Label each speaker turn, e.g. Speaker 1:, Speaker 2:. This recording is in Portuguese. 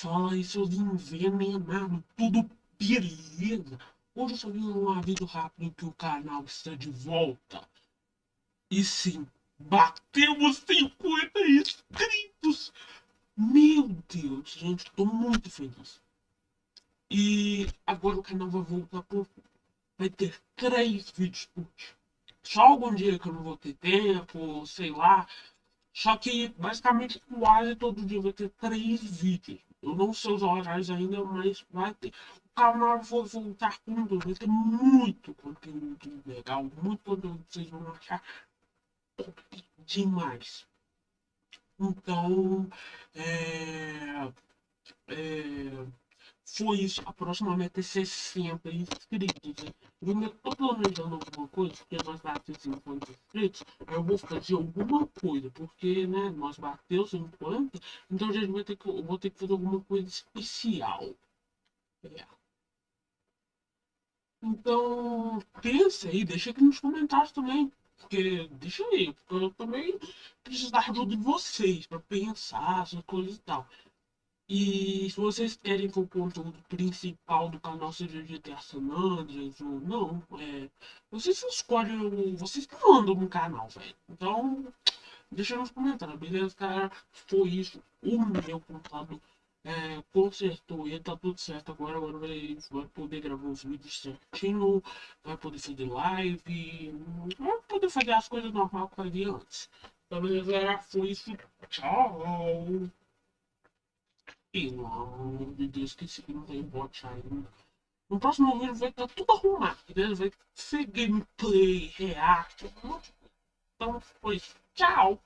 Speaker 1: Fala aí, seus envenenados, tudo beleza? Hoje eu só vim um aviso rápido que o canal está de volta. E sim, batemos 50 inscritos! Meu Deus, gente, tô muito feliz. E agora o canal vai voltar por... Vai ter três vídeos por dia. Só algum dia que eu não vou ter tempo, sei lá. Só que basicamente quase todo dia vai ter três vídeos. Eu não sei os horários ainda, mas vai ter. O canal vai voltar com tudo. Vai ter muito conteúdo legal, muito conteúdo que vocês vão achar top demais. Então, é, é, foi isso. A próxima meta é 60 inscritos. Eu ainda tô planejando alguma coisa, porque nós batemos 50 inscritos. Eu vou fazer alguma coisa, porque né, nós batemos 50, então a gente vai ter que, eu vou ter que fazer alguma coisa especial. É. Então, pensa aí, deixa aqui nos comentários também. Porque, deixa aí, porque eu também preciso da ajuda de vocês para pensar essas coisas e tal. E se vocês querem que o conteúdo principal do canal seja GTA San Andreas ou não, é, vocês escolhem, vocês que mandam no canal, velho. Então, deixa nos comentários, beleza, cara? Foi isso, o meu computador é, consertou e tá tudo certo agora, agora vai, vai poder gravar os vídeos certinho, vai poder fazer live, vai poder fazer as coisas normal que fazia antes. Então, beleza, galera? Foi isso, tchau! Pelo amor de Deus, que esse não tem bot ainda. No próximo vídeo vai estar tudo arrumado, né? Vai ser gameplay, react, um monte de coisa. Então, foi Tchau!